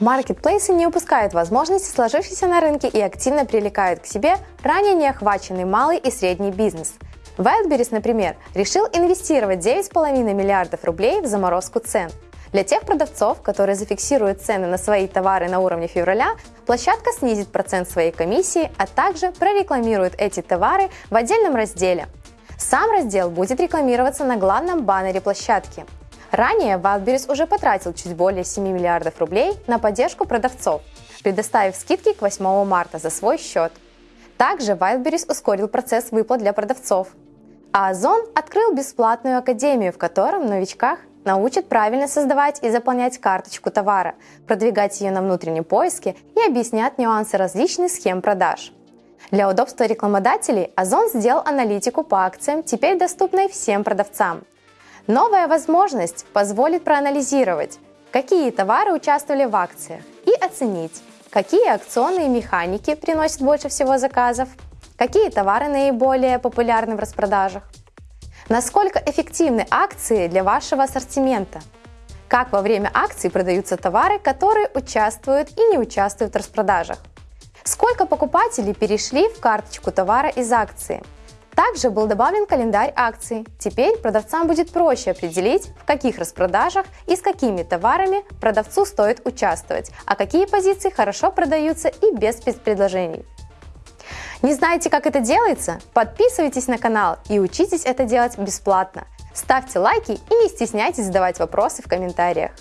Маркетплейсы не упускают возможности, сложившейся на рынке, и активно привлекают к себе ранее не охваченный малый и средний бизнес. Wildberries, например, решил инвестировать 9,5 миллиардов рублей в заморозку цен. Для тех продавцов, которые зафиксируют цены на свои товары на уровне февраля, площадка снизит процент своей комиссии, а также прорекламирует эти товары в отдельном разделе. Сам раздел будет рекламироваться на главном баннере площадки – Ранее Wildberries уже потратил чуть более 7 миллиардов рублей на поддержку продавцов, предоставив скидки к 8 марта за свой счет. Также Wildberries ускорил процесс выплат для продавцов. А Озон открыл бесплатную академию, в котором новичках научат правильно создавать и заполнять карточку товара, продвигать ее на внутреннем поиске и объяснят нюансы различных схем продаж. Для удобства рекламодателей Озон сделал аналитику по акциям, теперь доступной всем продавцам – Новая возможность позволит проанализировать, какие товары участвовали в акциях и оценить, какие акционные механики приносят больше всего заказов, какие товары наиболее популярны в распродажах, насколько эффективны акции для вашего ассортимента, как во время акций продаются товары, которые участвуют и не участвуют в распродажах, сколько покупателей перешли в карточку товара из акции – также был добавлен календарь акций. Теперь продавцам будет проще определить, в каких распродажах и с какими товарами продавцу стоит участвовать, а какие позиции хорошо продаются и без спецпредложений. Не знаете, как это делается? Подписывайтесь на канал и учитесь это делать бесплатно. Ставьте лайки и не стесняйтесь задавать вопросы в комментариях.